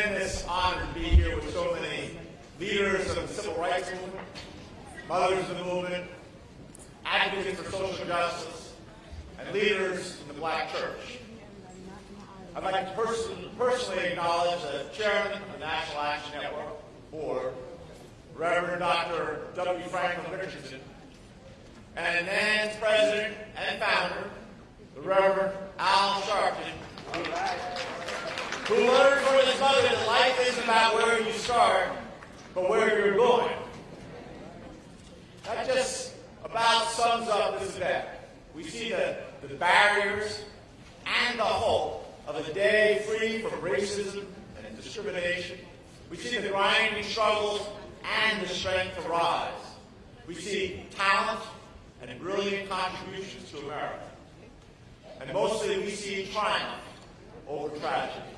tremendous honor to be here with so many leaders of the civil rights movement, mothers of the movement, advocates for social justice, and leaders in the black church. I'd like to person, personally acknowledge the chairman of the National Action Network Board, Reverend Dr. W. Franklin Richardson, and NAN's president and founder, the Reverend Al Sharpton, who learned from his mother that life isn't about where you start, but where you're going. That just about sums up this event. We see the, the barriers and the hope of a day free from racism and discrimination. We see the grinding struggles and the strength to rise. We see talent and brilliant contributions to America. And mostly we see triumph over tragedy.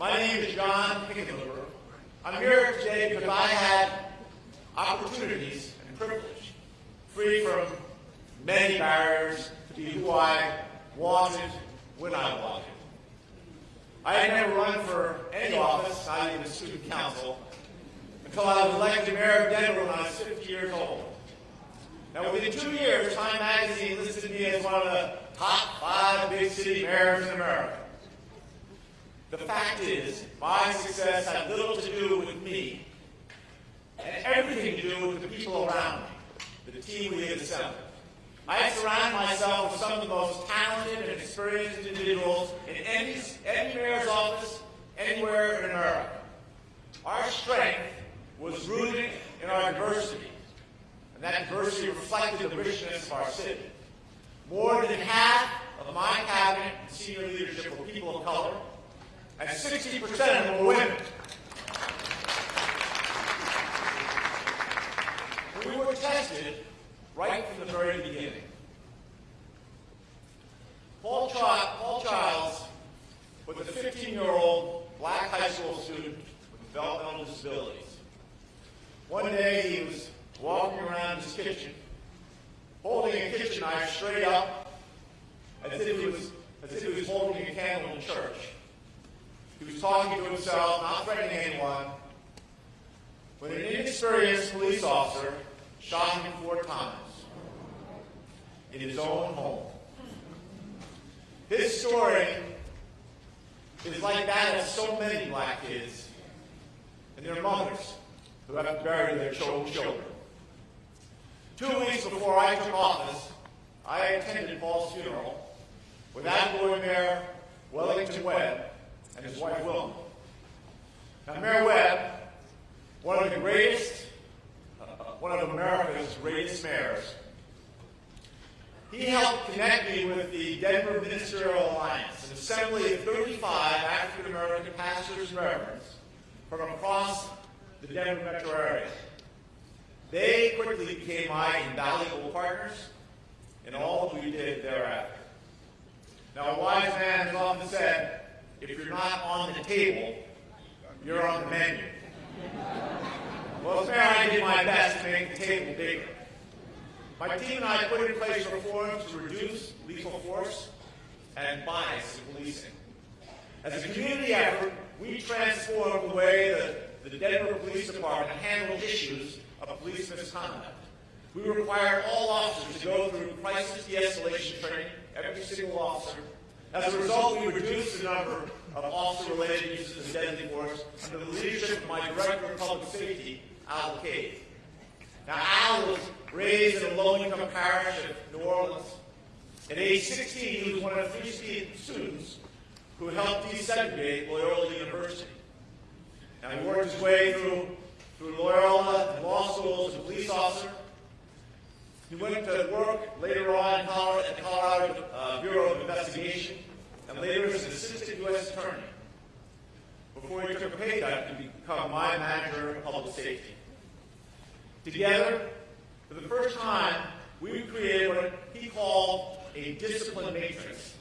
My name is John Hickenlooper. I'm here today because I had opportunities and privilege, free from many barriers, to be who I wanted when I wanted. I had never run for any office, not even student council, until I was elected mayor of Denver when I was 50 years old. Now, within two years, Time Magazine listed me as one of the top five big city mayors in America. The fact is, my success had little to do with me and everything to do with the people around me, the team we had assembled. I surround myself with some of the most talented and experienced individuals in any, any mayor's office anywhere in America. Our strength was rooted in our diversity, and that diversity reflected the richness of our city. More than half of my cabinet and senior leadership were people of color, and 60% of them were women. We were tested right from the very beginning. Paul, Ch- Paul Childs was a 15-year-old black high school student with developmental disabilities. One day he was walking around his kitchen, holding a kitchen knife straight up, as if he was, as if he was holding a candle in church. He was talking to himself, not threatening anyone, when an inexperienced police officer shot him four times in his own home. His story is like that of so many black kids and their mothers who have to bury their children. Two weeks before I took office, I attended Paul's funeral with outgoing Mayor Wellington Webb and his wife Wilma. Now, Mayor Webb, one of the greatest, uh, one of America's greatest mayors, he helped connect me with the Denver Ministerial Alliance, an assembly of 35 African American pastors and reverends from across the Denver metro area. They quickly became my invaluable partners in all that we did thereafter. Now, a wise man has often said, if you're not on the table, you're on the menu. Well, mayor, I did my best to make the table bigger. My team and I put in place reforms to reduce lethal force and bias in policing. As a community effort, we transformed the way that the Denver Police Department handled issues of police misconduct. We required all officers to go through crisis de-escalation training, every single officer. As a result, we reduced the number of officer-related uses of deadly force under the leadership of my Director of Public Safety, Al LaCabe. Now, Al was raised in a low-income parish of New Orleans. At age 16, he was one of three students who helped desegregate Loyola University. Now, he worked his way through, through Loyola and law school as a police officer. He went to work later on at the Colorado uh, Bureau of Investigation and later as an assistant U.S. attorney before he took a pay cut to become my manager of public safety. Together, for the first time, we created what he called a discipline matrix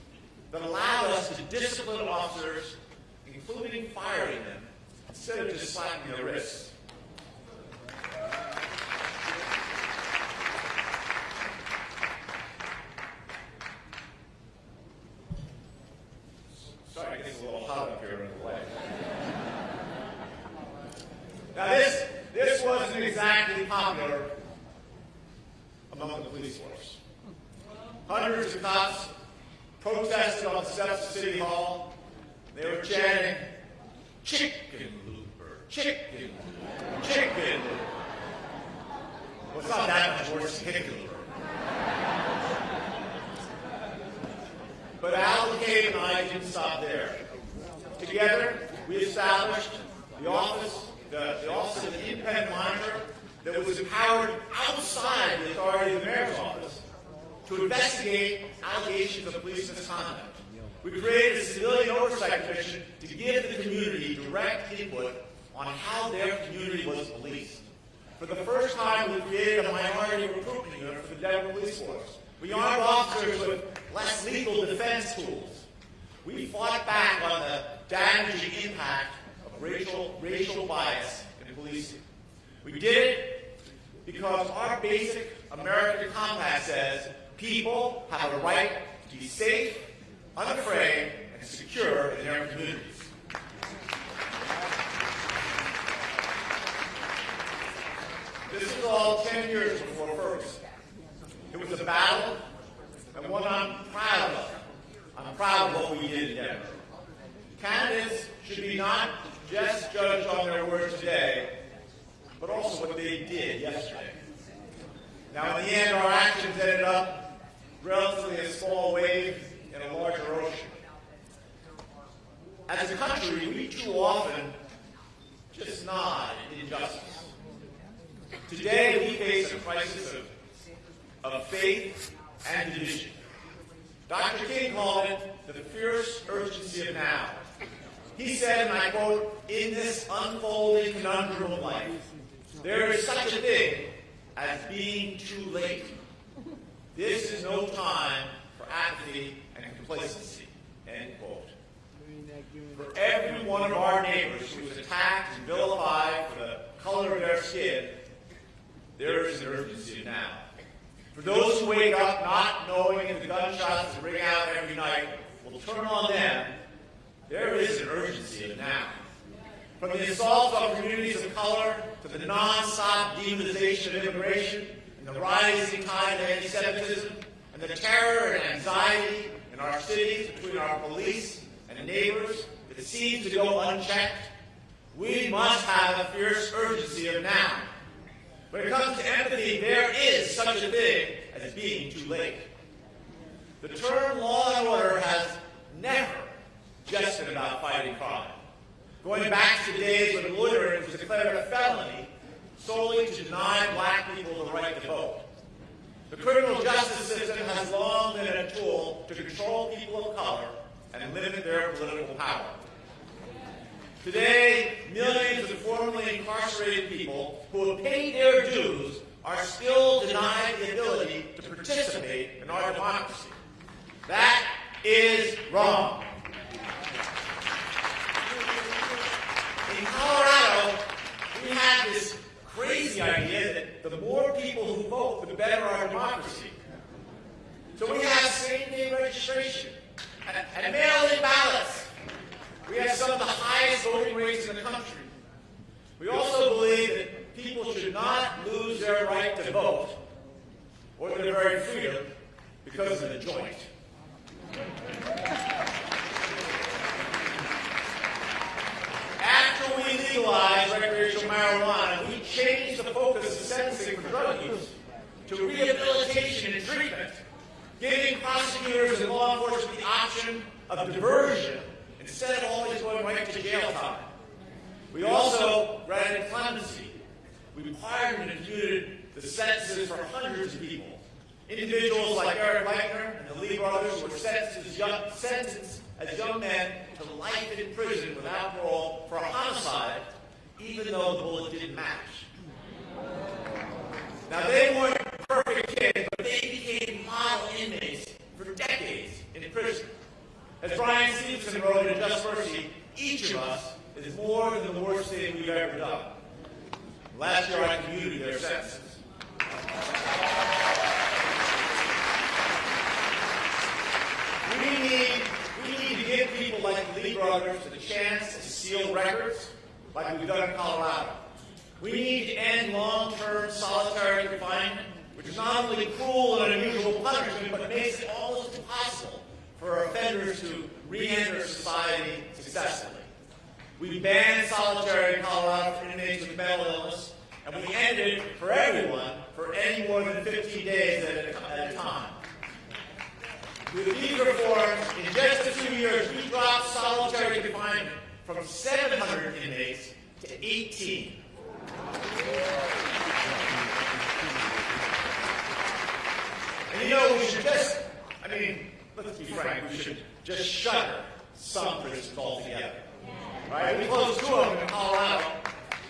that allowed us to discipline officers, including firing them, instead of just slapping their wrists. Sorry, it gets a little hot up here in the way. Now this, this wasn't exactly popular among the police force. Hundreds of cops protested on the steps of City Hall. They were chanting, chicken looper, chicken, chicken. Well, it's not that much worse than chicken looper. But Al LaCabe and I didn't stop there. Together, we established the office, the, the office of the independent monitor that was empowered outside the authority of the mayor's office to investigate allegations of police misconduct. We created a civilian oversight commission to give the community direct input on how their community was policed. For the first time, we created a minority recruitment unit for the Denver Police Force. We armed officers with less lethal defense tools. We fought back on the damaging impact of racial, racial bias in policing. We did it because our basic American compact says people have a right to be safe, unafraid, and secure in their communities. This is all 10 years before Ferguson. It was a battle, and one I'm proud of. I'm proud of what we did in. Candidates should be not just judged on their words today, but also what they did yesterday. Now, in the end, our actions ended up relatively a small wave in a larger ocean. As a country, we too often just nod at injustice. Today, we face a crisis of, of faith and division. Dr. King called it the fierce urgency of now. He said, and I quote, in this unfolding conundrum of life, there is such a thing as being too late. This is no time for apathy and complacency. End quote. For every one of our neighbors who is attacked and vilified for the color of their skin, there is an urgency now. For those who wake up not knowing if the gunshots that ring out every night will turn on them, there is an urgency now. From the assaults on communities of color to the non-stop demonization of immigration and the rising tide of anti-Semitism and the terror and anxiety in our cities between our police and neighbors that seems to go unchecked, we must have a fierce urgency of now. When it comes to empathy, there is such a thing as being too late. The term law and order has never just been about fighting crime. Going back to days when loitering was declared a felony solely to deny black people the right to vote. The criminal justice system has long been a tool to control people of color and limit their political power. Today, millions of formerly incarcerated people who have paid their dues are still denied the ability to participate in our democracy. That is wrong. In Colorado, we have this crazy idea that the more people who vote, the better our democracy. So we have same-day registration and, mail-in ballots. We have some of the highest voting rates in the country. We also believe that people should not lose their right to vote or their very freedom because of the joint. After we legalized recreational marijuana, we changed the focus of sentencing for drug use to rehabilitation and treatment, giving prosecutors and law enforcement the option of diversion instead of always going right to jail time. We also granted clemency. We pardoned and imputed the sentences for hundreds of people. Individuals like Eric Leitner and the Lee brothers were sentenced as young, sentenced as young men to life in prison without parole for a homicide, even though the bullet didn't match. Now, they weren't perfect kids, but they became model inmates for decades in prison. As Bryan Stevenson wrote in Just Mercy, each of us is more than the worst thing we've ever done. Last year I commuted their sentences. We need, we need to give people like Lee brothers the chance to seal records like we've done in Colorado. We need to end long-term solitary confinement, which is not only cruel and unusual punishment, but makes it almost impossible for offenders to re-enter society successfully. We banned solitary in Colorado for inmates with mental illness, and we ended it for everyone for any more than 15 days at a, at a time. With these reforms, in just a few years, we dropped solitary confinement from 700 inmates to 18. And you know, we should just, I mean, let's be frank, we should just shutter some prisons altogether. Right? We closed two of them in Colorado,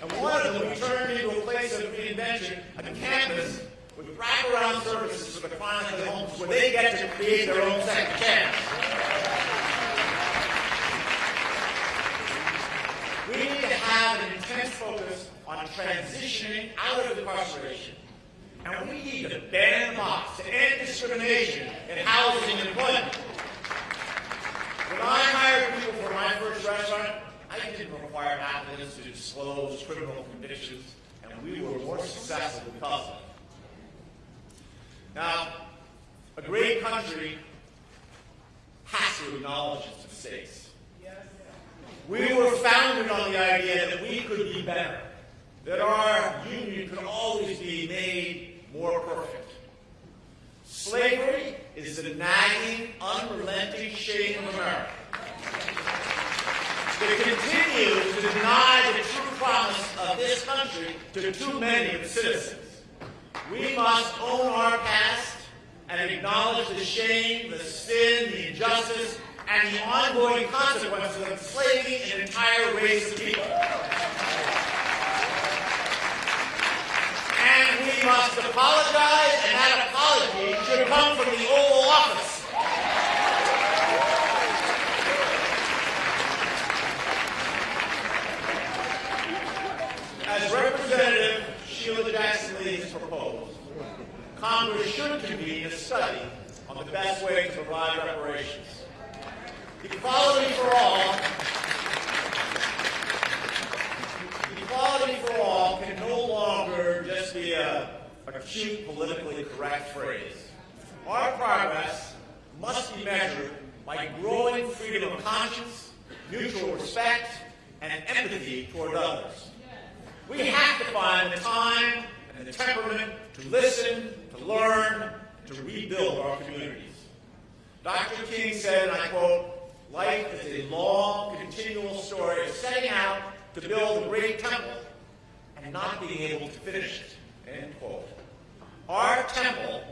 and one of them we turned into a place of reinvention, a campus with wraparound services for the chronically homeless, where they get to create their own second chance. We need to have an intense focus on transitioning out of incarceration. And we need to ban the box, to end discrimination in housing and employment. When I hired people for my first restaurant, I didn't require applicants to disclose criminal convictions, and we were more successful because of it. Now, a great country has to acknowledge its mistakes. We were founded on the idea that we could be better, that our union could always be made more perfect. Slavery is the nagging, unrelenting shame of America. It continues to deny the true promise of this country to too many of its citizens. We must own our past and acknowledge the shame, the sin, the injustice, and the ongoing consequences of enslaving an entire race of people. And we must apologize, and that apology should come from the Oval Office. As Representative Sheila Jackson Lee has proposed, Congress should convene a study on the best way to provide reparations. Equality for all. Equality for all can no longer just be a, a cute, politically correct phrase. Our progress must be measured by growing freedom of conscience, mutual respect, and empathy toward others. We have to find the time and the temperament to listen, to learn, to rebuild our communities. Dr. King said, and I quote, life is a long, continual story of setting out to build a great temple and not being able to finish it, end quote. Our temple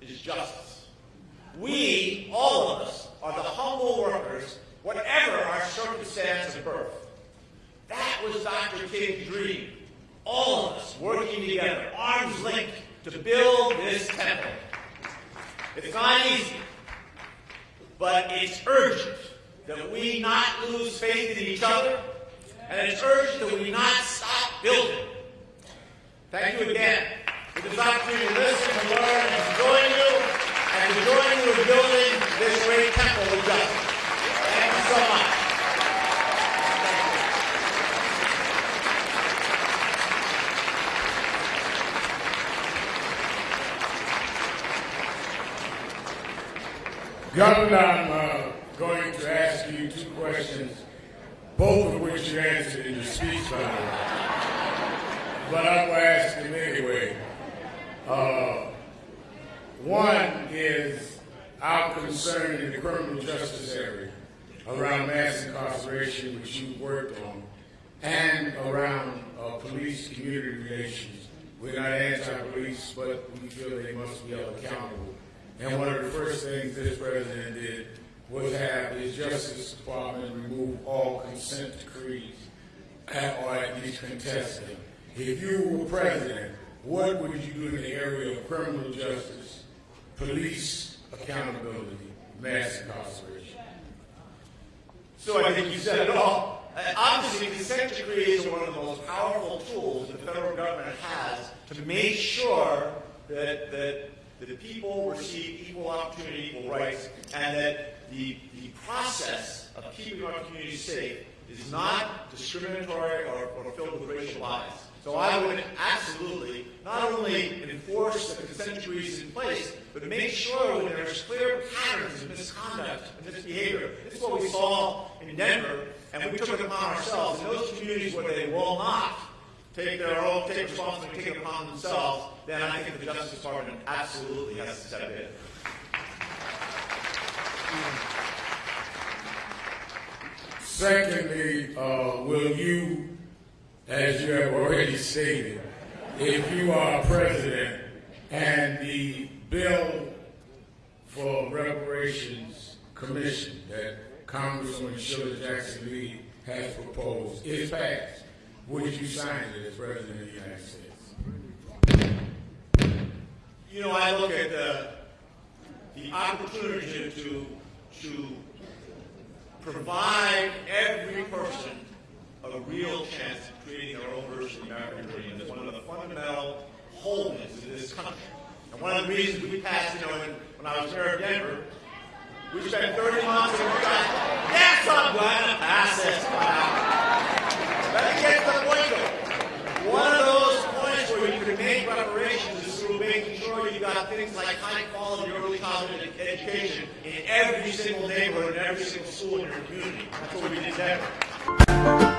is justice. We, all of us, are the humble workers, whatever our circumstance of birth. That was Dr. King's dream. All of us working together, arms linked, to build this temple. It's not easy, but it's urgent that we not lose faith in each other, and it's urgent that we not stop building. Thank you again for this opportunity to listen, to learn, and to join you, and to join you in building this great temple of justice. Thank you so much. Governor, I'm uh, going to ask you two questions, both of which you answered in your speech, by the way. But I'm going to ask them anyway. Uh, one is our concern in the criminal justice area around mass incarceration, which you worked on, and around uh, police-community relations. We're not anti-police, but we feel they must be held accountable. And one of the first things this president did was have his Justice Department remove all consent decrees, or at least contest them. If you were president, what would you do in the area of criminal justice, police accountability, mass incarceration? So I think you said it all. Obviously, consent decrees are one of the most powerful tools the federal government has to make sure that, that that the people receive equal opportunity, equal rights, and that the, the process of keeping our communities safe is not discriminatory or, or filled with racial bias. So I would absolutely not only enforce the consent decrees in place, but make sure when there's clear patterns of misconduct and misbehavior. This is what we saw in Denver, and we took it upon ourselves. In those communities where they will not take their own, take responsibility, take it upon themselves, then I think the Justice Department absolutely has to step in. Secondly, uh, will you, as you have already stated, if you are president and the bill for reparations commission that Congresswoman Sheila Jackson Lee has proposed is passed, would you sign it as president of the United States? You know, I look at the, the opportunity to, to provide every person a real chance of creating their own version of the American dream is one of the fundamental wholeness in this country. And one of the reasons we passed, you know, when, when I was mayor of Denver, we spent 30 months and we got, yes, I'm going to pass this one. Let me get the point though. One of those points where you can make reparations is through making sure you got things like high quality early childhood education in every single neighborhood, in every single school in your community. That's what we did there.